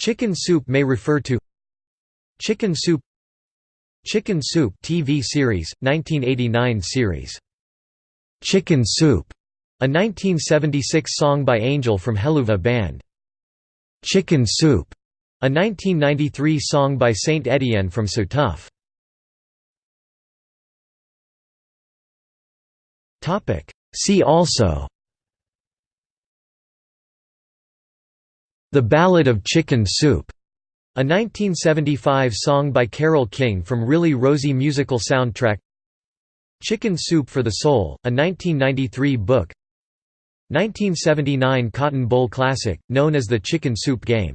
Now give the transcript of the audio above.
Chicken soup may refer to Chicken soup Chicken Soup TV series, 1989 series. Chicken Soup, a 1976 song by Angel from Helluva Band. Chicken Soup, a 1993 song by Saint Etienne from So Tough. See also The Ballad of Chicken Soup a 1975 song by Carole King from Really Rosie musical soundtrack. Chicken Soup for the Soul, a 1993 book. 1979 Cotton Bowl Classic, known as the Chicken Soup Game